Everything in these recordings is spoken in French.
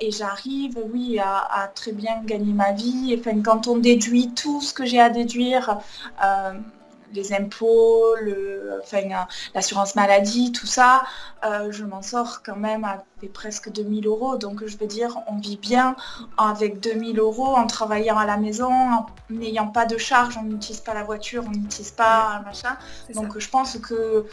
et j'arrive, oui, à, très bien gagner ma vie. Enfin, quand on déduit tout ce que j'ai à déduire, les impôts, enfin, l'assurance maladie, tout ça, euh, je m'en sors quand même avec presque 2000 euros. Donc je veux dire, on vit bien avec 2000 euros en travaillant à la maison, en n'ayant pas de charge, on n'utilise pas la voiture, on n'utilise pas machin. Donc je pense que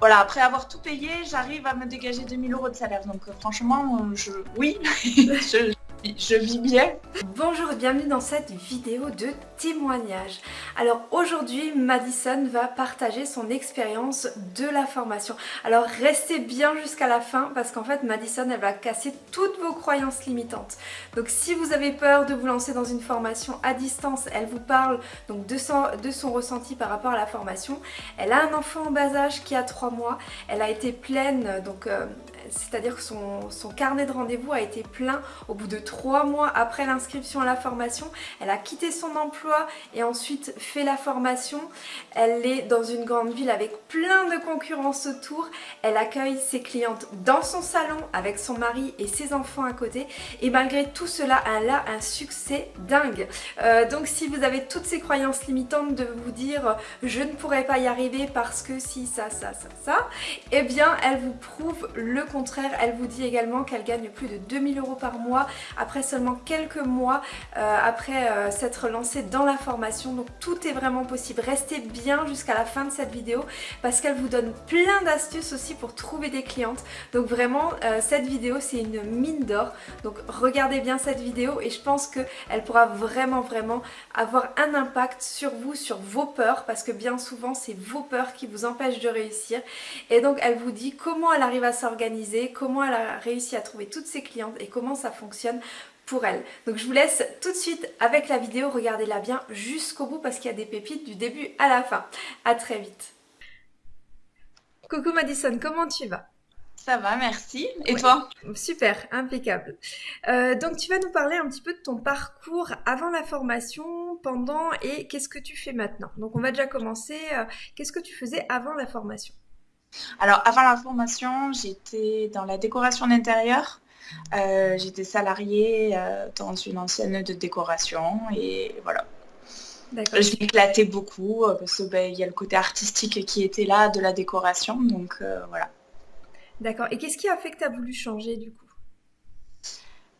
voilà, après avoir tout payé, j'arrive à me dégager 2000 euros de salaire. Donc franchement, je, oui, je vis bien. Bonjour et bienvenue dans cette vidéo de témoignage. Alors aujourd'hui, Madison va partager son expérience de la formation. Alors restez bien jusqu'à la fin parce qu'en fait, Madison, elle va casser toutes vos croyances limitantes. Donc si vous avez peur de vous lancer dans une formation à distance, elle vous parle donc de son, ressenti par rapport à la formation. Elle a un enfant en bas âge qui a 3 mois. Elle a été pleine, donc euh, c'est-à-dire que son, carnet de rendez-vous a été plein au bout de trois mois après l'inscription à la formation. Elle a quitté son emploi et ensuite fait la formation. Elle est dans une grande ville avec plein de concurrence autour. Elle accueille ses clientes dans son salon avec son mari et ses enfants à côté. Et malgré tout cela, elle a un succès dingue. Euh, donc si vous avez toutes ces croyances limitantes de vous dire je ne pourrais pas y arriver parce que si ça, ça, ça, ça, eh bien elle vous prouve le contraire elle vous dit également qu'elle gagne plus de 2000 euros par mois après seulement quelques mois euh, après euh, s'être lancée dans la formation. Donc tout est vraiment possible. Restez bien jusqu'à la fin de cette vidéo parce qu'elle vous donne plein d'astuces aussi pour trouver des clientes. Donc vraiment, euh, cette vidéo, c'est une mine d'or. Donc regardez bien cette vidéo et je pense qu'elle pourra vraiment, vraiment avoir un impact sur vous, sur vos peurs parce que bien souvent, c'est vos peurs qui vous empêchent de réussir. Et donc, elle vous dit comment elle arrive à s'organiser comment elle a réussi à trouver toutes ses clientes et comment ça fonctionne pour elle. Donc je vous laisse tout de suite avec la vidéo, regardez-la bien jusqu'au bout parce qu'il y a des pépites du début à la fin. À très vite. Coucou Madison, comment tu vas? Ça va, merci. Et toi? Super, impeccable. Euh, donc tu vas nous parler un petit peu de ton parcours avant la formation, pendant et qu'est-ce que tu fais maintenant? Donc on va déjà commencer. Euh, qu'est-ce que tu faisais avant la formation? Alors, avant la formation, j'étais dans la décoration d'intérieur. Euh, j'étais salariée euh, dans une ancienne de décoration et voilà. Je m'éclatais beaucoup euh, parce qu'il ben, y a le côté artistique qui était là de la décoration, donc voilà. D'accord. Et qu'est-ce qui a fait que tu as voulu changer du coup?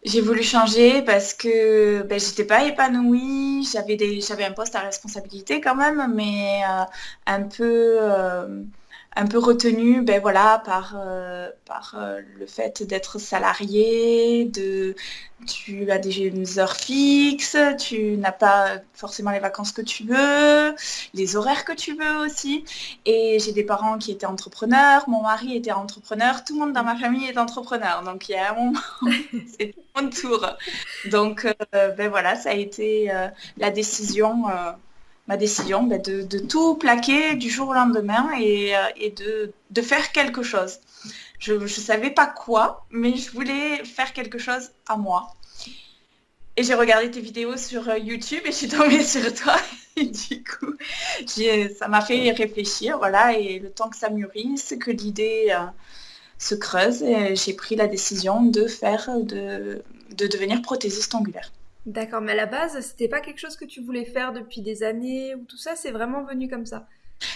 J'ai voulu changer parce que ben, j'étais pas épanouie, j'avais un poste à responsabilité quand même, mais un peu un peu retenu ben voilà, par, euh, par euh, le fait d'être salarié, de, tu as des heures fixes, tu n'as pas forcément les vacances que tu veux, les horaires que tu veux aussi. Et j'ai des parents qui étaient entrepreneurs, mon mari était entrepreneur, tout le monde dans ma famille est entrepreneur. Donc il y a un moment, c'est mon tour. Donc euh, ben voilà, ça a été la décision ma décision ben, de, tout plaquer du jour au lendemain et, euh, de, faire quelque chose. Je ne savais pas quoi, mais je voulais faire quelque chose à moi. Et j'ai regardé tes vidéos sur euh, YouTube et je suis tombée sur toi. Et du coup, ça m'a fait réfléchir, voilà, et le temps que ça mûrisse, que l'idée euh, se creuse, j'ai pris la décision de faire, de, de devenir prothésiste angulaire. D'accord, mais à la base, c'était pas quelque chose que tu voulais faire depuis des années ou tout ça, c'est vraiment venu comme ça?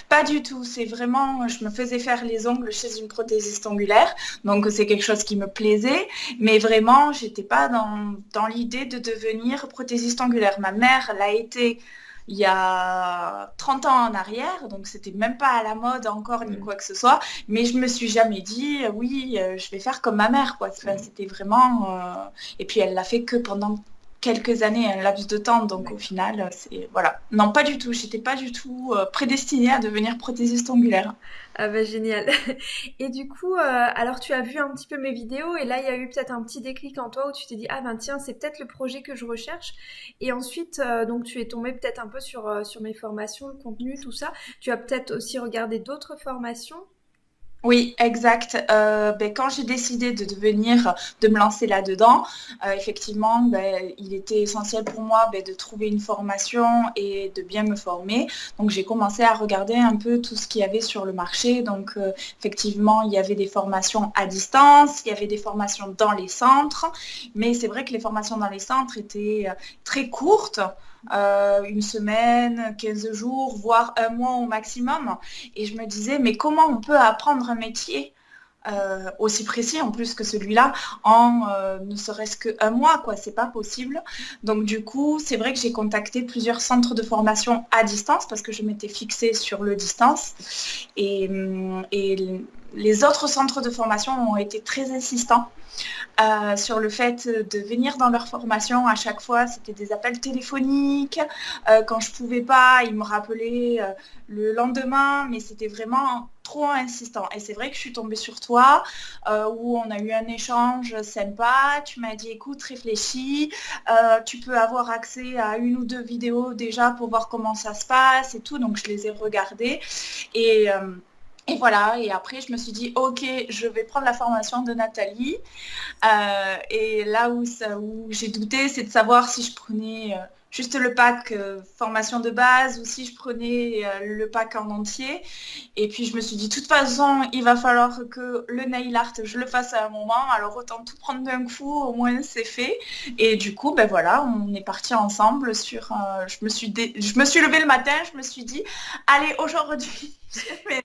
Pas du tout, c'est vraiment, je me faisais faire les ongles chez une prothésiste angulaire, donc c'est quelque chose qui me plaisait, mais vraiment, j'étais pas dans, dans l'idée de devenir prothésiste angulaire. Ma mère l'a été il y a 30 ans en arrière, donc c'était même pas à la mode encore ni mm. quoi que ce soit, mais je me suis jamais dit oui, euh, je vais faire comme ma mère quoi. Mm. c'était vraiment euh, et puis elle l'a fait que pendant quelques années, un laps de temps. Donc au final, c'est voilà. Non, pas du tout. J'étais pas du tout euh, prédestinée à devenir prothésiste angulaire. Ah bah génial. Et du coup, euh, alors tu as vu un petit peu mes vidéos et là il y a eu peut-être un petit déclic en toi où tu t'es dit ah ben tiens c'est peut-être le projet que je recherche. Et ensuite euh, donc tu es tombé peut-être un peu sur sur mes formations, le contenu, tout ça. Tu as peut-être aussi regardé d'autres formations Oui, exact. Euh, ben, quand j'ai décidé de devenir, de me lancer là-dedans, euh, effectivement, ben, il était essentiel pour moi ben, de trouver une formation et de bien me former. Donc j'ai commencé à regarder un peu tout ce qu'il y avait sur le marché. Donc euh, effectivement, il y avait des formations à distance, il y avait des formations dans les centres, mais c'est vrai que les formations dans les centres étaient très courtes. Euh, une semaine, 15 jours, voire un mois au maximum. Et je me disais, mais comment on peut apprendre un métier? Euh, aussi précis en plus que celui-là en euh, ne serait-ce qu'un mois, quoi, c'est pas possible. Donc du coup, c'est vrai que j'ai contacté plusieurs centres de formation à distance parce que je m'étais fixée sur le distance et, et les autres centres de formation ont été très insistants euh, sur le fait de venir dans leur formation. À chaque fois, c'était des appels téléphoniques. Euh, quand je pouvais pas, ils me rappelaient euh, le lendemain, mais c'était vraiment trop insistant. Et c'est vrai que je suis tombée sur toi, où on a eu un échange sympa. Tu m'as dit, écoute, réfléchis. tu peux avoir accès à une ou deux vidéos déjà pour voir comment ça se passe et tout. Donc, je les ai regardées. Et et voilà, et après je me suis dit, ok, je vais prendre la formation de Nathalie. Euh, et là où, j'ai douté, c'est de savoir si je prenais euh, juste le pack euh, formation de base ou si je prenais le pack en entier. Et puis je me suis dit, de toute façon, il va falloir que le nail art, je le fasse à un moment. Alors autant tout prendre d'un coup, au moins c'est fait. Et du coup, ben voilà, on est parti ensemble sur... je, me suis je me suis levée le matin, je me suis dit, allez, aujourd'hui,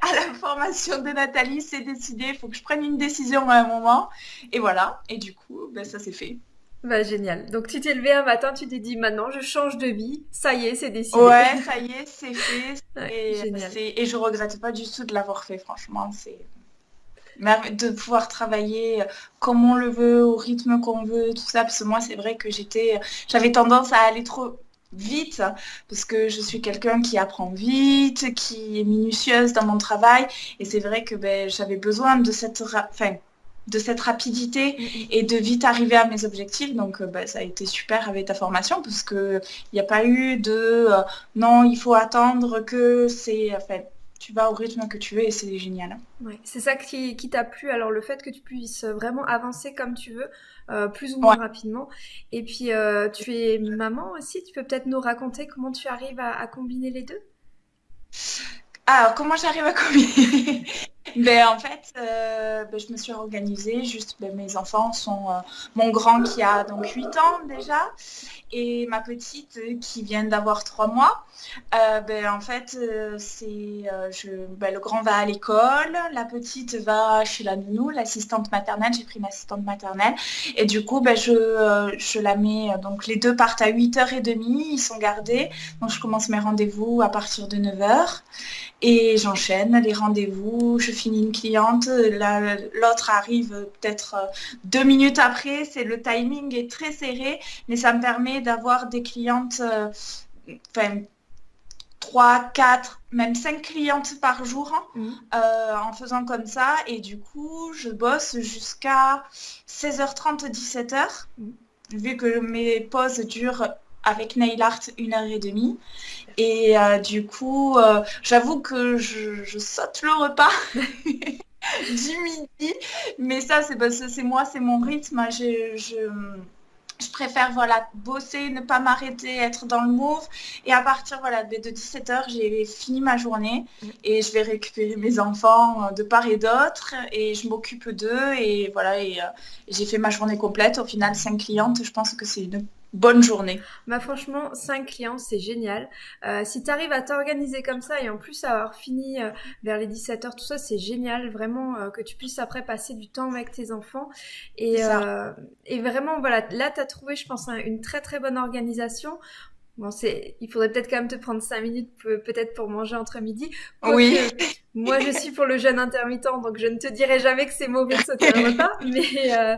à la formation de Nathalie, c'est décidé, il faut que je prenne une décision à un moment. Et voilà, et du coup, ben, ça s'est fait. Bah génial. Donc tu t'es levé un matin, tu t'es dit maintenant je change de vie, ça y est, c'est décidé. Ouais, ça y est, c'est fait. et, et, je regrette pas du tout de l'avoir fait, franchement. C'est de pouvoir travailler comme on le veut, au rythme qu'on veut, tout ça. Parce que moi, c'est vrai que j'étais, j'avais tendance à aller trop vite, parce que je suis quelqu'un qui apprend vite, qui est minutieuse dans mon travail, et c'est vrai que ben, j'avais besoin de cette, de cette rapidité et de vite arriver à mes objectifs. Donc ben, ça a été super avec ta formation, parce qu'il n'y a pas eu de euh, non, il faut attendre que c'est... Enfin, tu vas au rythme que tu veux et c'est génial. c'est ça qui, qui t'a plu. Alors le fait que tu puisses vraiment avancer comme tu veux, euh, plus ou moins rapidement. Et puis euh, tu es maman aussi. Tu peux peut-être nous raconter comment tu arrives à, combiner les deux? Alors, comment j'arrive à combiner? Ben, En fait, euh, ben, je me suis organisée. Juste, ben, mes enfants sont mon grand qui a donc 8 ans déjà et ma petite qui vient d'avoir 3 mois. Euh, ben, en fait, euh, c'est euh, ben, le grand va à l'école, la petite va chez la nounou, l'assistante maternelle. J'ai pris une assistante maternelle. Et du coup, je, je, la mets. Donc les deux partent à 8h30, ils sont gardés. Donc je commence mes rendez-vous à partir de 9h. Et j'enchaîne les rendez-vous, une cliente, l'autre arrive peut-être deux minutes après, c'est le timing est très serré, mais ça me permet d'avoir des clientes, enfin 3, 4, même 5 clientes par jour hein, mmh. euh, en faisant comme ça. Et du coup, je bosse jusqu'à 16h30, 17h, mmh. vu que mes pauses durent avec nail art une heure et demie. Et euh, du coup, euh, j'avoue que je, saute le repas du midi. Mais ça, c'est moi, c'est mon rythme. je, je préfère voilà bosser, ne pas m'arrêter, être dans le move. Et à partir voilà, de 17h, j'ai fini ma journée mm. et je vais récupérer mes enfants euh, de part et d'autre et je m'occupe d'eux et voilà et, euh, j'ai fait ma journée complète. Au final, cinq clientes, je pense que c'est une bonne journée. Bah franchement, 5 clients, c'est génial. Euh, si tu arrives à t'organiser comme ça et en plus avoir fini euh, vers les 17h, tout ça, c'est génial. Vraiment euh, que tu puisses après passer du temps avec tes enfants. Et, et vraiment, voilà, là, tu as trouvé, je pense, une très très bonne organisation. Bon, c'est, il faudrait peut-être quand même te prendre 5 minutes peut-être pour manger entre midi. oui. moi, je suis pour le jeûne intermittent, donc je ne te dirai jamais que c'est mauvais de sauter un repas. Mais, euh,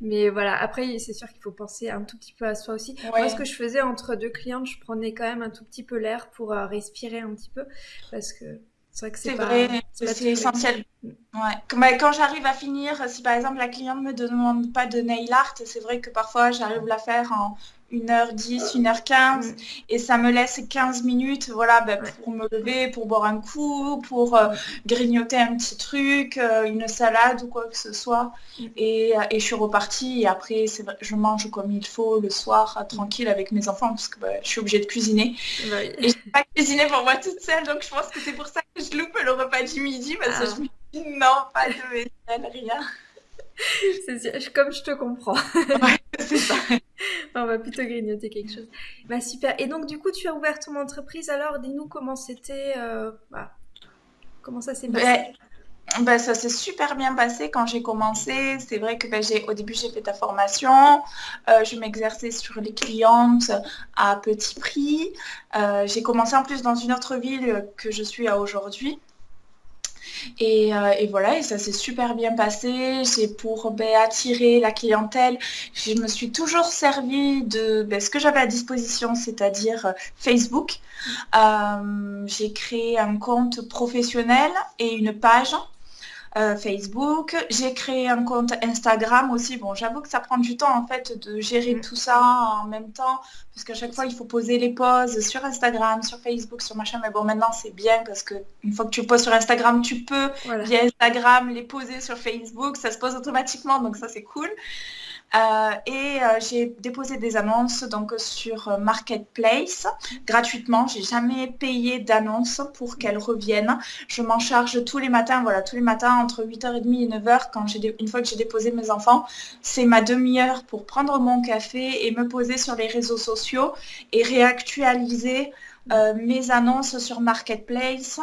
mais voilà. Après, c'est sûr qu'il faut penser un tout petit peu à soi aussi. Moi, ce que je faisais entre deux clientes, je prenais quand même un tout petit peu l'air pour euh, respirer un petit peu, parce que c'est vrai que c'est vrai, c'est essentiel. Ouais. Quand j'arrive à finir, si par exemple la cliente ne me demande pas de nail art, c'est vrai que parfois j'arrive à la faire en 1h10, 1h15 et ça me laisse 15 minutes voilà, ben, pour me lever, pour boire un coup, pour euh, grignoter un petit truc, euh, une salade ou quoi que ce soit. Et, je suis repartie et après je mange comme il faut le soir tranquille avec mes enfants parce que ben, je suis obligée de cuisiner. Et je pas cuisiner pour moi toute seule donc je pense que c'est pour ça que je loupe le repas du midi parce que ah. je me dis non, pas de vaisselle, rien. comme je te comprends. c'est ça. on va plutôt grignoter quelque chose. Bah super. Et donc du coup, tu as ouvert ton entreprise. Alors, dis-nous comment c'était. Euh, bah, comment ça s'est passé? Bah, ça s'est super bien passé quand j'ai commencé. C'est vrai que bah, au début j'ai fait ta formation. Euh, je m'exerçais sur les clientes à petit prix. Euh, j'ai commencé en plus dans une autre ville que je suis à aujourd'hui. Euh, et, voilà, et ça s'est super bien passé. J'ai pour ben, attirer la clientèle, je me suis toujours servi de ben, ce que j'avais à disposition, c'est-à-dire euh, Facebook. Euh, j'ai créé un compte professionnel et une page euh, Facebook. J'ai créé un compte Instagram aussi. Bon, j'avoue que ça prend du temps en fait de gérer mm. tout ça en même temps, parce qu'à chaque fois il faut poser les poses sur Instagram, sur Facebook, sur machin. Mais bon, maintenant c'est bien parce que une fois que tu poses sur Instagram, tu peux via Instagram les poser sur Facebook. Ça se pose automatiquement, donc ça c'est cool. Euh, et euh, j'ai déposé des annonces donc sur euh, Marketplace gratuitement. J'ai jamais payé d'annonce pour qu'elles reviennent. Je m'en charge tous les matins, voilà, tous les matins entre 8h30 et 9h quand une fois que j'ai déposé mes enfants. C'est ma demi-heure pour prendre mon café et me poser sur les réseaux sociaux et réactualiser euh, mes annonces sur Marketplace.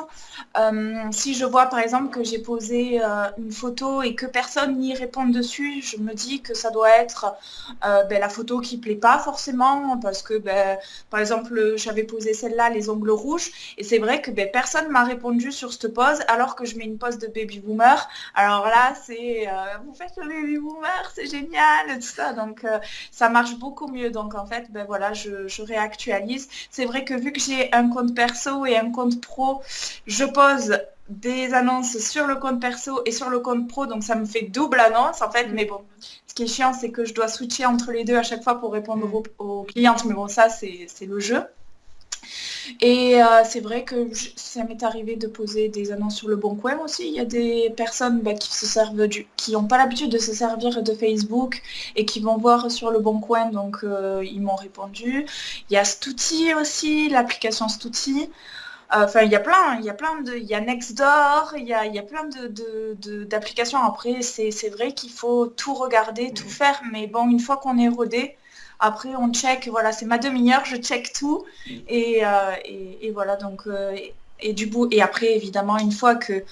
Euh, si je vois par exemple que j'ai posé euh, une photo et que personne n'y répond dessus, je me dis que ça doit être ben, la photo qui plaît pas forcément parce que ben, par exemple j'avais posé celle-là, les ongles rouges, et c'est vrai que ben, personne m'a répondu sur cette pose alors que je mets une pose de baby boomer. Alors là c'est vous faites le baby boomer, c'est génial, tout ça. Donc ça marche beaucoup mieux. Donc en fait, ben voilà, je, je réactualise. C'est vrai que vu que j'ai un compte perso et un compte pro, je pose des annonces sur le compte perso et sur le compte pro, donc ça me fait double annonce en fait. Mm. Mais bon, ce qui est chiant, c'est que je dois switcher entre les deux à chaque fois pour répondre mm. aux, clientes. Mais bon, ça, c'est le jeu. Et euh, c'est vrai que ça m'est arrivé de poser des annonces sur le bon coin aussi. Il y a des personnes bah, qui se servent du, qui n'ont pas l'habitude de se servir de Facebook et qui vont voir sur le bon coin, donc euh, ils m'ont répondu. Il y a Stouti aussi, l'application Stouti. Euh, enfin, il y a plein, il y a plein de, il y a Nextdoor, il y a, il y a plein de, d'applications. Après, c'est vrai qu'il faut tout regarder, tout faire, mais bon, une fois qu'on est rodé, après, on check, voilà, c'est ma demi-heure, je check tout. Et, euh, voilà, donc, euh, et, du bout. Et après, évidemment, une fois que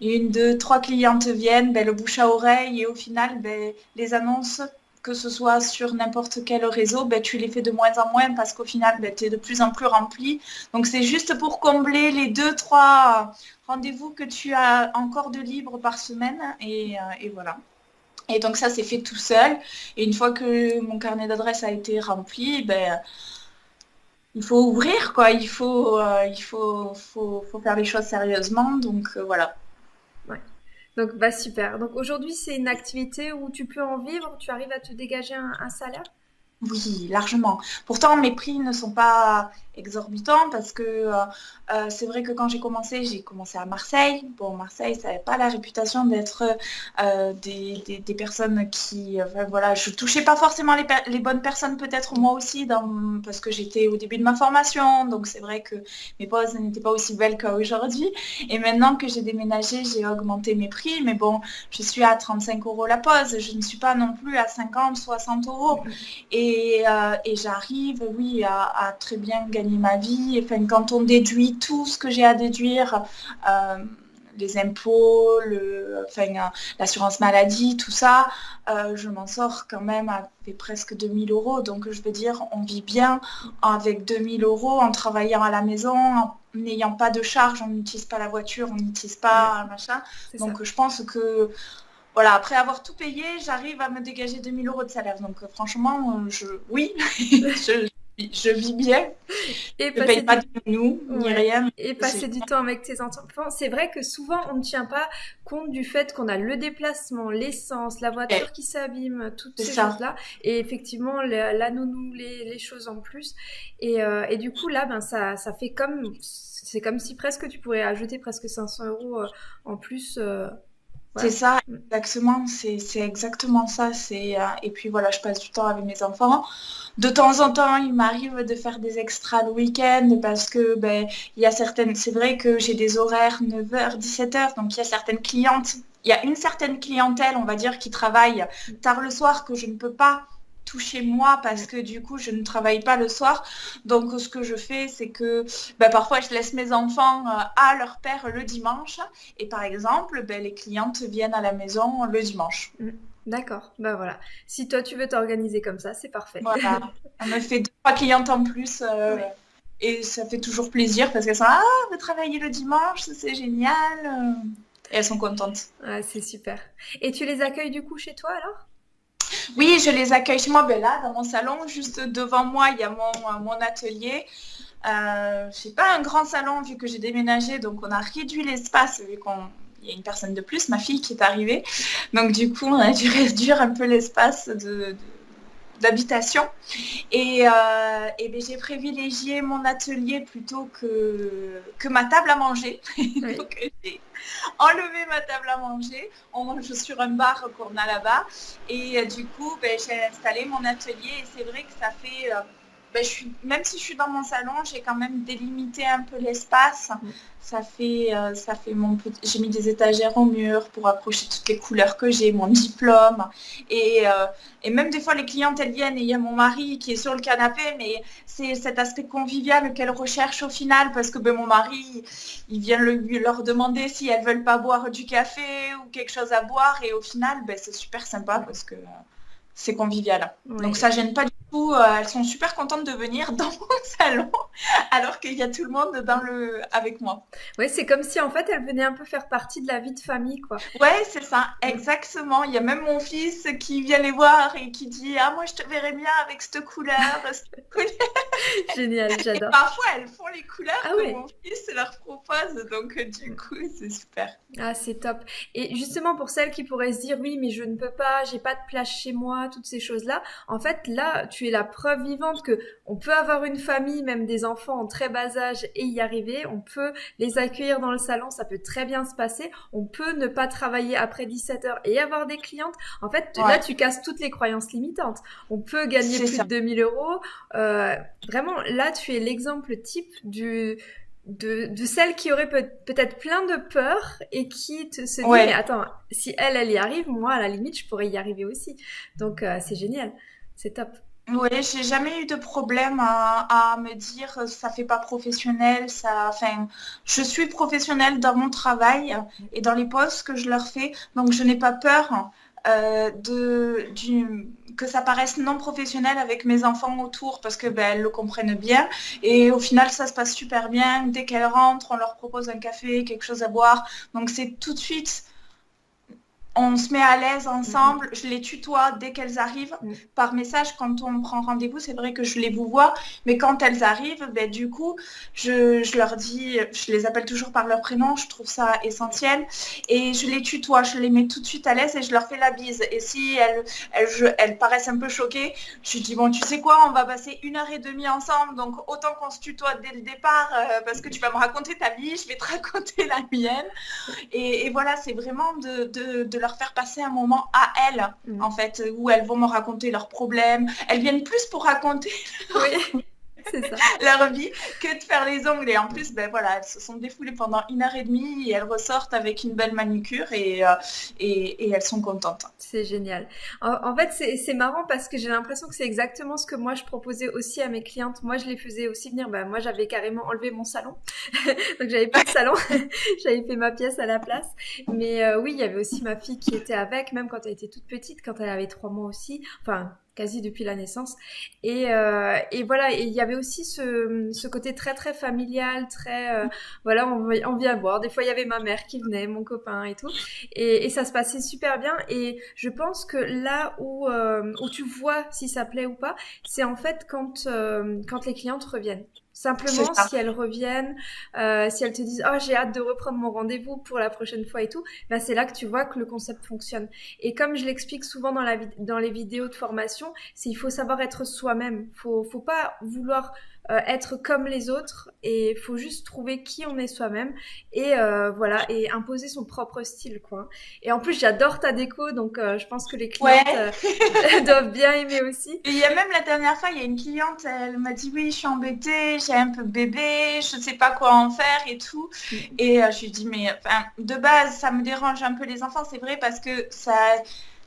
une, deux, trois clientes viennent, ben, le bouche à oreille et au final, ben, les annonces, que ce soit sur n'importe quel réseau, ben, tu les fais de moins en moins parce qu'au final, ben, tu es de plus en plus rempli. Donc c'est juste pour combler les deux, trois rendez-vous que tu as encore de libre par semaine. et euh, voilà. Et donc ça, c'est fait tout seul. Et une fois que mon carnet d'adresse a été rempli, ben, il faut ouvrir, quoi. Il faut, euh, faire les choses sérieusement. Donc euh, voilà. Donc bah super. Donc aujourd'hui, c'est une activité où tu peux en vivre, tu arrives à te dégager un salaire? Oui, largement. Pourtant, mes prix ne sont pas exorbitants parce que euh, euh, c'est vrai que quand j'ai commencé, j'ai commencé à Marseille. Bon, Marseille, ça n'avait pas la réputation d'être euh, des, personnes qui... voilà, je touchais pas forcément les, bonnes personnes, peut-être moi aussi, parce que j'étais au début de ma formation. Donc c'est vrai que mes poses n'étaient pas aussi belles qu'aujourd'hui. Et maintenant que j'ai déménagé, j'ai augmenté mes prix. Mais bon, je suis à 35 euros la pose. Je ne suis pas non plus à 50, 60 euros. Euh, et, j'arrive, oui, à, très bien gagner ma vie. Enfin, quand on déduit tout ce que j'ai à déduire, euh, les impôts, le, l'assurance maladie, tout ça, euh, je m'en sors quand même avec presque 2000 euros. Donc je veux dire, on vit bien avec 2000 euros en travaillant à la maison, en n'ayant pas de charge, on n'utilise pas la voiture, on n'utilise pas machin. Donc je pense que voilà, après avoir tout payé, j'arrive à me dégager 2000 euros de salaire. Donc euh, franchement, euh, je, oui, je vis bien. Et je paye pas de nous, ni rien. Et passer du temps avec tes enfants. C'est vrai que souvent, on ne tient pas compte du fait qu'on a le déplacement, l'essence, la voiture qui s'abîme, toutes ces choses-là. Et effectivement, la, nounou, les, choses en plus. Et, euh, et, du coup, là, ben, ça, ça fait comme... C'est comme si presque tu pourrais ajouter presque 500 euros euh, en plus euh, c'est ça, exactement. C'est exactement ça. C'est euh, et puis voilà, je passe du temps avec mes enfants. De temps en temps, il m'arrive de faire des extras le week-end parce que ben il y a certaines. C'est vrai que j'ai des horaires 9h, 17h, donc il y a certaines clientes. Il y a une certaine clientèle, on va dire, qui travaille tard le soir que je ne peux pas chez moi parce que du coup je ne travaille pas le soir. Donc ce que je fais c'est que ben, parfois je laisse mes enfants euh, à leur père le dimanche et par exemple ben, les clientes viennent à la maison le dimanche. Mm. D'accord, ben voilà. Si toi tu veux t'organiser comme ça, c'est parfait. Voilà, on me fait trois clientes en plus euh, et ça fait toujours plaisir parce qu'elles sont ah vous travaillez le dimanche, c'est génial. Et elles sont contentes. Ah, c'est super. Et tu les accueilles du coup chez toi alors? Oui, je les accueille chez moi. Ben là, dans mon salon, juste devant moi, il y a mon, atelier. Euh, je n'ai pas un grand salon vu que j'ai déménagé, donc on a réduit l'espace vu qu'on y a une personne de plus, ma fille qui est arrivée. Donc du coup, on a dû réduire un peu l'espace de, d'habitation. Et, euh, ben, j'ai privilégié mon atelier plutôt que, que ma table à manger. Donc j'ai enlevé ma table à manger. On mange sur un bar qu'on a là-bas. Et euh, du coup, ben, j'ai installé mon atelier. Et c'est vrai que ça fait... Euh, ben, je suis, même si je suis dans mon salon, j'ai quand même délimité un peu l'espace. Mm. Ça fait, euh, ça fait mon J'ai mis des étagères au mur pour accrocher toutes les couleurs que j'ai, mon diplôme. Et, euh, et, même des fois, les clientes, elles viennent et il y a mon mari qui est sur le canapé, mais c'est cet aspect convivial qu'elles recherchent au final parce que ben, mon mari, il vient leur demander si elles veulent pas boire du café ou quelque chose à boire. Et au final, ben, c'est super sympa parce que c'est convivial. Donc ça gêne pas du tout. Euh, elles sont super contentes de venir dans mon salon alors qu'il y a tout le monde dans le avec moi. Oui, c'est comme si en fait elles venaient un peu faire partie de la vie de famille, quoi. Ouais, c'est ça, exactement. Il y a même mon fils qui vient les voir et qui dit ah moi je te verrais bien avec cette couleur. Génial, j'adore. Parfois elles font les couleurs ah que mon fils leur propose, donc euh, du coup c'est super. Ah c'est top. Et justement pour celles qui pourraient se dire oui mais je ne peux pas, j'ai pas de place chez moi toutes ces choses-là. En fait, là, tu es la preuve vivante que on peut avoir une famille, même des enfants en très bas âge et y arriver. On peut les accueillir dans le salon, ça peut très bien se passer. On peut ne pas travailler après 17 heures et avoir des clientes. En fait, là, tu casses toutes les croyances limitantes. On peut gagner plus de 2000 euros. Euh, vraiment, là, tu es l'exemple type du de, celle qui aurait peut-être plein de peur et qui te se dit mais attends si elle elle y arrive moi à la limite je pourrais y arriver aussi donc euh, c'est génial c'est top oui, j'ai jamais eu de problème à, me dire ça fait pas professionnel, ça, enfin, je suis professionnelle dans mon travail et dans les postes que je leur fais, donc je n'ai pas peur euh, de, du, que ça paraisse non professionnel avec mes enfants autour parce que ben, elles le comprennent bien. Et au final, ça se passe super bien. Dès qu'elles rentrent, on leur propose un café, quelque chose à boire. Donc c'est tout de suite on se met à l'aise ensemble, mhm. je les tutoie dès qu'elles arrivent mhm. par message quand on prend rendez-vous. C'est vrai que je les vous vois, mais quand elles arrivent, ben, du coup, je, leur dis, je les appelle toujours par leur prénom, je trouve ça essentiel. Et je les tutoie, je les mets tout de suite à l'aise et je leur fais la bise. Et si elles, elles, paraissent un peu choquées, je dis, bon, tu sais quoi, on va passer une heure et demie ensemble, donc autant qu'on se tutoie dès le départ, euh, parce que tu vas me raconter ta vie, je vais te raconter la mienne. Et, voilà, c'est vraiment de, de leur faire passer un moment à elles, mm. en fait, où elles vont me raconter leurs problèmes. Elles viennent plus pour raconter. Oui. leur vie que de faire les ongles. Et en plus, ben voilà, elles se sont défoulées pendant une heure et demie et elles ressortent avec une belle manucure et, euh, et, elles sont contentes. C'est génial. En, fait, c'est marrant parce que j'ai l'impression que c'est exactement ce que moi je proposais aussi à mes clientes. Moi, je les faisais aussi venir. Ben, moi, j'avais carrément enlevé mon salon. Donc, j'avais pas de salon. j'avais fait ma pièce à la place. Mais euh, oui, il y avait aussi ma fille qui était avec, même quand elle était toute petite, quand elle avait trois mois aussi. Enfin, quasi depuis la naissance. Et, et voilà, il y avait aussi ce, côté très très familial, très voilà, on, on, vient voir. Des fois, il y avait ma mère qui venait, mon copain et tout, et, ça se passait super bien. Et je pense que là où où tu vois si ça plaît ou pas, c'est en fait quand quand les clientes reviennent. Simplement, si elles reviennent, euh, si elles te disent oh j'ai hâte de reprendre mon rendez-vous pour la prochaine fois et tout, bah c'est là que tu vois que le concept fonctionne. Et comme je l'explique souvent dans la dans les vidéos de formation, c'est il faut savoir être soi-même. Faut faut pas vouloir euh, être comme les autres et il faut juste trouver qui on est soi-même et euh, voilà et imposer son propre style quoi. Et en plus j'adore ta déco donc euh, je pense que les clientes doivent bien aimer aussi. il y a même la dernière fois il y a une cliente elle m'a dit oui je suis embêtée j'ai un peu bébé je sais pas quoi en faire et tout et je lui dis mais enfin de base ça me dérange un peu les enfants c'est vrai parce que ça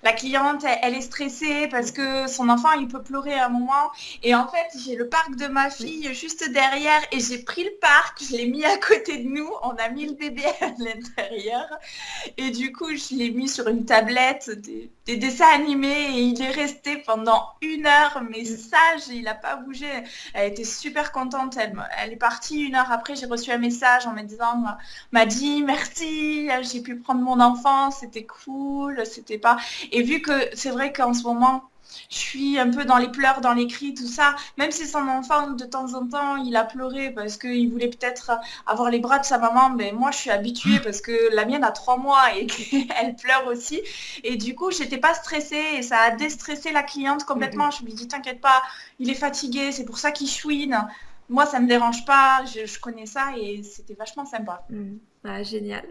la cliente, elle, est stressée parce que son enfant, il peut pleurer à un moment. Et en fait, j'ai le parc de ma fille juste derrière et j'ai pris le parc, je l'ai mis à côté de nous. On a mis le bébé à l'intérieur. Et du coup, je l'ai mis sur une tablette des, dessins animés et il est resté pendant une heure, mais mm. sage, il n'a pas bougé. Elle était super contente. Elle, elle est partie une heure après. J'ai reçu un message en me disant, m'a dit merci, j'ai pu prendre mon enfant, c'était cool, c'était pas. Et vu que c'est vrai qu'en ce moment, je suis un peu dans les pleurs, dans les cris, tout ça. Même si son enfant, de temps en temps, il a pleuré parce qu'il voulait peut-être avoir les bras de sa maman, mais moi, je suis habituée parce que la mienne a trois mois et qu'elle pleure aussi. Et du coup, j'étais pas stressée et ça a déstressé la cliente complètement. Je lui dis, t'inquiète pas, il est fatigué, c'est pour ça qu'il chouine. Moi, ça me dérange pas, je, connais ça et c'était vachement sympa. Mmh. Ah, génial.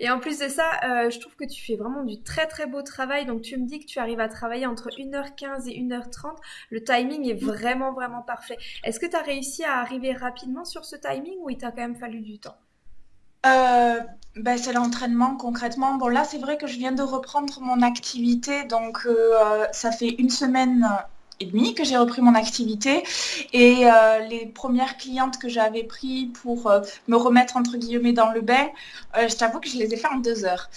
Et en plus de ça, euh, je trouve que tu fais vraiment du très très beau travail. Donc tu me dis que tu arrives à travailler entre 1h15 et 1h30. Le timing est vraiment vraiment parfait. Est-ce que tu as réussi à arriver rapidement sur ce timing ou il t'a quand même fallu du temps? Euh, ben, c'est l'entraînement concrètement. Bon là c'est vrai que je viens de reprendre mon activité, donc euh, ça fait une semaine et demi que j'ai repris mon activité et euh, les premières clientes que j'avais pris pour euh, me remettre entre guillemets dans le bain, euh, je t'avoue que je les ai fait en deux heures.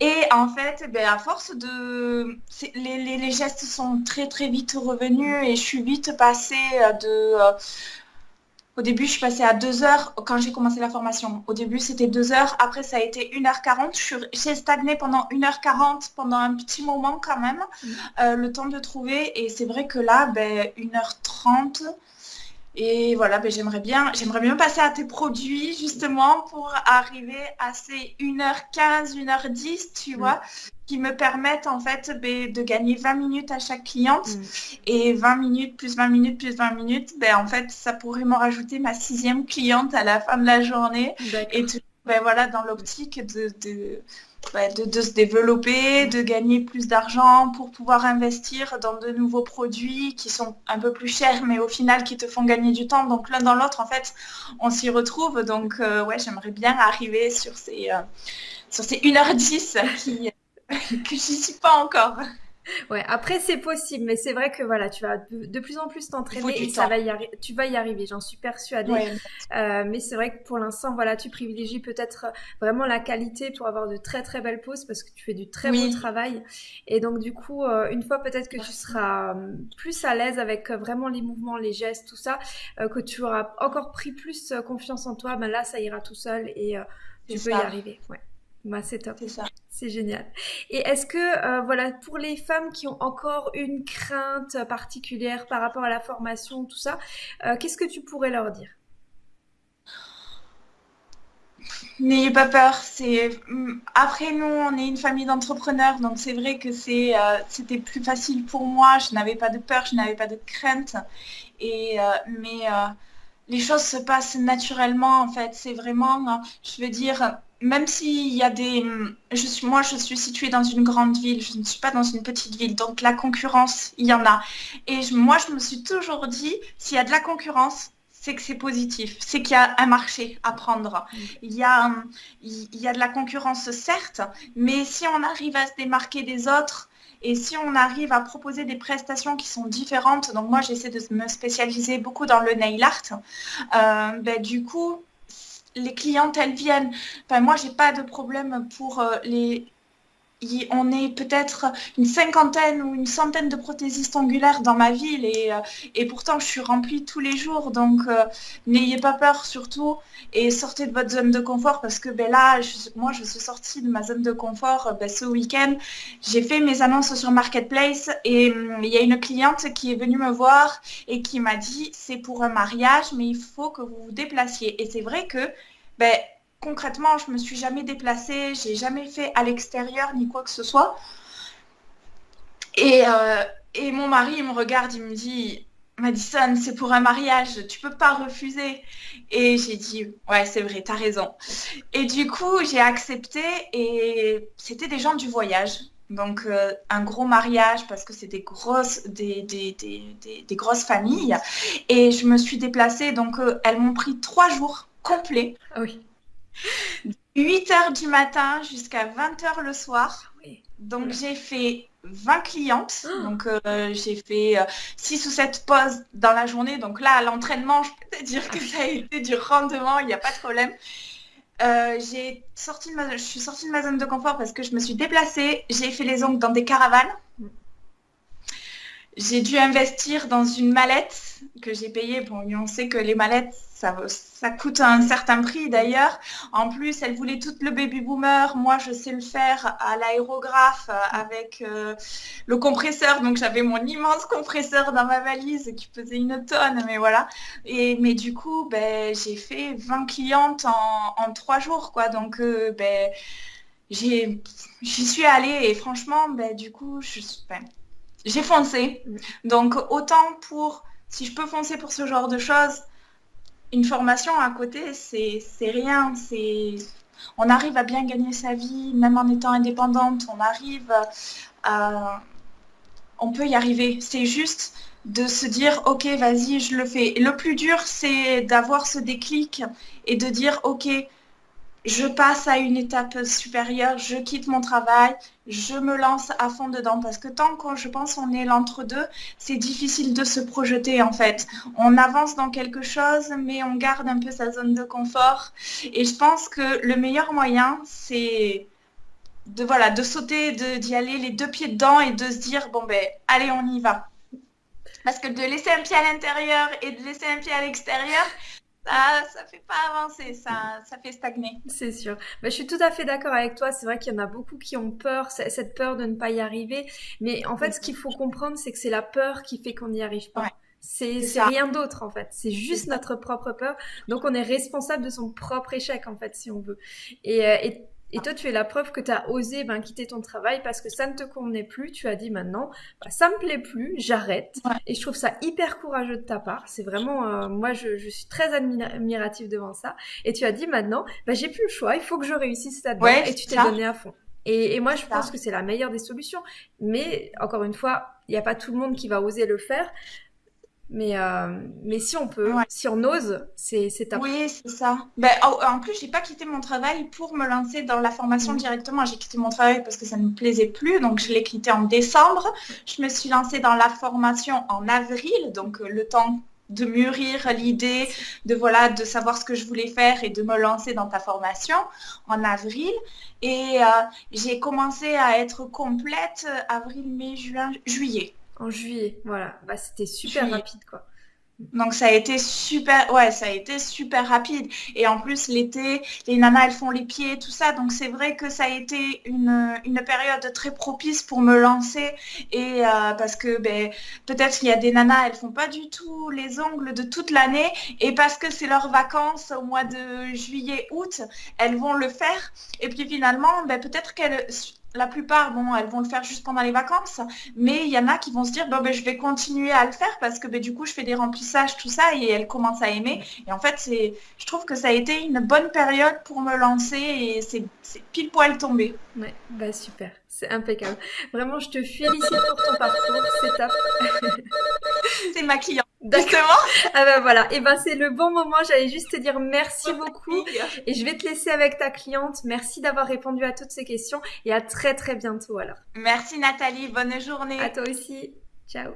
Et en fait, ben, à force de... Les, les, gestes sont très très vite revenus et je suis vite passée de au début, je suis passée à 2 heures quand j'ai commencé la formation. Au début, c'était 2 heures. Après, ça a été 1h40. J'ai stagné pendant 1h40, pendant un petit moment quand même, mm. euh, le temps de trouver. Et c'est vrai que là, ben, 1h30. Et voilà, ben, j'aimerais bien, j'aimerais bien passer à tes produits justement pour arriver à ces 1h15, 1h10, tu mm. vois qui me permettent en fait ben, de gagner 20 minutes à chaque cliente. Mm. Et 20 minutes plus 20 minutes plus 20 minutes, ben, en fait, ça pourrait m'en rajouter ma sixième cliente à la fin de la journée. Et ben, voilà, dans l'optique de, de, de, se développer, de gagner plus d'argent pour pouvoir investir dans de nouveaux produits qui sont un peu plus chers, mais au final qui te font gagner du temps. Donc l'un dans l'autre, en fait, on s'y retrouve. Donc euh, ouais, j'aimerais bien arriver sur ces, euh, sur ces 1h10 qui, que j'y suis pas encore. Ouais, après c'est possible, mais c'est vrai que voilà, tu vas de, plus en plus t'entraîner et ça va y tu vas y arriver, j'en suis persuadée. Euh, mais c'est vrai que pour l'instant, voilà, tu privilégies peut-être vraiment la qualité pour avoir de très très belles poses parce que tu fais du très beau travail. Et donc du coup, euh, une fois peut-être que tu seras euh, plus à l'aise avec vraiment les mouvements, les gestes, tout ça, que tu auras encore pris plus confiance en toi, ben là ça ira tout seul et tu peux y arriver. Ouais. Bah, c'est top. C'est ça. C'est génial. Et est-ce que, euh, voilà, pour les femmes qui ont encore une crainte particulière par rapport à la formation, tout ça, euh, qu'est-ce que tu pourrais leur dire? N'ayez pas peur. C'est mm, après nous, on est une famille d'entrepreneurs, donc c'est vrai que c'est euh, c'était plus facile pour moi. Je n'avais pas de peur, je n'avais pas de crainte. Et mais les choses se passent naturellement en fait. C'est vraiment, je veux dire, même s'il y a des... Je suis, moi, je suis située dans une grande ville, je ne suis pas dans une petite ville, donc la concurrence, il y en a. Et moi, je me suis toujours dit, s'il y a de la concurrence, c'est que c'est positif, c'est qu'il y a un marché à prendre. Il y, a, il y a de la concurrence, certes, mais si on arrive à se démarquer des autres, et si on arrive à proposer des prestations qui sont différentes, donc moi j'essaie de me spécialiser beaucoup dans le nail art, euh, ben, du coup les clientes, elles viennent. Enfin, moi, j'ai pas de problème pour euh, on est peut-être une cinquantaine ou une centaine de prothésistes angulaires dans ma ville et, et pourtant je suis remplie tous les jours. Donc n'ayez pas peur surtout et sortez de votre zone de confort parce que ben, là, moi je suis sortie de ma zone de confort ben, ce week-end. J'ai fait mes annonces sur Marketplace et hum, il y a une cliente qui est venue me voir et qui m'a dit c'est pour un mariage mais il faut que vous vous déplaciez. Et c'est vrai que ben, concrètement, je me suis jamais déplacée, j'ai jamais fait à l'extérieur ni quoi que ce soit. Et, euh, et mon mari me regarde, il me dit, Madison, c'est pour un mariage, tu peux pas refuser. Et j'ai dit, ouais, c'est vrai, tu as raison. Et du coup, j'ai accepté et c'était des gens du voyage. Donc, euh, un gros mariage parce que c'est des grosses, des, des, grosses familles. Et je me suis déplacée, donc euh, elles m'ont pris trois jours complets. Ah oui. 8 heures du matin jusqu'à 20 heures le soir. Donc j'ai fait 20 clientes. Ah. Donc euh, j'ai fait 6 euh, ou 7 pauses dans la journée. Donc là, l'entraînement, je peux te dire que ça a été du rendement, il n'y a pas de problème. Euh, j'ai sorti de ma... je suis sortie de ma zone de confort parce que je me suis déplacée. J'ai fait les ongles dans des caravanes. J'ai dû investir dans une mallette que j'ai payée. Bon, on sait que les mallettes, ça, coûte un certain prix d'ailleurs. En plus, elle voulait tout le baby boomer. Moi, je sais le faire à l'aérographe avec euh, le compresseur. Donc, j'avais mon immense compresseur dans ma valise qui pesait une tonne. Mais voilà. Et, mais du coup, ben, j'ai fait 20 clientes en, trois jours. Quoi. Donc, euh, ben, j'y suis allée et franchement, ben, du coup, ben, j'ai foncé. Donc, autant pour, si je peux foncer pour ce genre de choses, une formation à côté, c'est rien. C'est on arrive à bien gagner sa vie, même en étant indépendante, on arrive à... On peut y arriver. C'est juste de se dire, ok, vas-y, je le fais. Et le plus dur, c'est d'avoir ce déclic et de dire, ok, je passe à une étape supérieure, je quitte mon travail, je me lance à fond dedans. Parce que tant qu'on, je pense, on est l'entre-deux, c'est difficile de se projeter en fait. On avance dans quelque chose, mais on garde un peu sa zone de confort. Et je pense que le meilleur moyen, c'est de, voilà, de sauter, d'y aller les deux pieds dedans et de se dire, bon ben, allez, on y va. Parce que de laisser un pied à l'intérieur et de laisser un pied à l'extérieur, ça, ça fait pas avancer, ça, ça fait stagner. C'est sûr. Mais je suis tout à fait d'accord avec toi. C'est vrai qu'il y en a beaucoup qui ont peur, cette peur de ne pas y arriver. Mais en fait, ce qu'il faut comprendre, c'est que c'est la peur qui fait qu'on n'y arrive pas. C'est rien d'autre en fait, c'est juste notre propre peur. Donc on est responsable de son propre échec en fait si on veut. Et, euh, et et toi, tu es la preuve que tu as osé ben, quitter ton travail parce que ça ne te convenait plus. Tu as dit maintenant, bah, ça me plaît plus, j'arrête. Et je trouve ça hyper courageux de ta part. C'est vraiment, euh, moi, je, je, suis très admirative devant ça. Et tu as dit maintenant, bah, j'ai plus le choix, il faut que je réussisse là-dedans. et tu t'es donné à fond. Et, et moi, je pense que c'est la meilleure des solutions. Mais encore une fois, il n'y a pas tout le monde qui va oser le faire. Mais, euh, mais si on peut, si on ose, c'est top. Oui, c'est ça. Ben, en plus, j'ai pas quitté mon travail pour me lancer dans la formation mm. directement. J'ai quitté mon travail parce que ça ne me plaisait plus. Donc, je l'ai quitté en décembre. Je me suis lancée dans la formation en avril. Donc, euh, le temps de mûrir l'idée, de voilà, de savoir ce que je voulais faire et de me lancer dans ta formation en avril. Et euh, j'ai commencé à être complète avril, mai, juin, juillet. En juillet, voilà. Bah, c'était super rapide, quoi. Donc ça a été super, ouais, ça a été super rapide. Et en plus l'été, les nanas elles font les pieds, tout ça. Donc c'est vrai que ça a été une, période très propice pour me lancer. Et euh, parce que ben, peut-être qu'il y a des nanas, elles font pas du tout les ongles de toute l'année. Et parce que c'est leurs vacances au mois de juillet, août, elles vont le faire. Et puis finalement, ben, peut-être qu'elles la plupart, bon, elles vont le faire juste pendant les vacances, mais il y en a qui vont se dire, bon, ben, je vais continuer à le faire parce que ben, du coup, je fais des remplissages, tout ça, et elles commencent à aimer. Et en fait, c'est, je trouve que ça a été une bonne période pour me lancer et c'est, pile poil tombé. Ouais, bah super, c'est impeccable. Vraiment, je te félicite pour ton parcours, c'est top. c'est ma cliente. D'accord. Ah ben voilà. Et eh ben c'est le bon moment. J'allais juste te dire merci beaucoup. Et je vais te laisser avec ta cliente. Merci d'avoir répondu à toutes ces questions et à très très bientôt alors. Merci Nathalie. Bonne journée. À toi aussi. Ciao.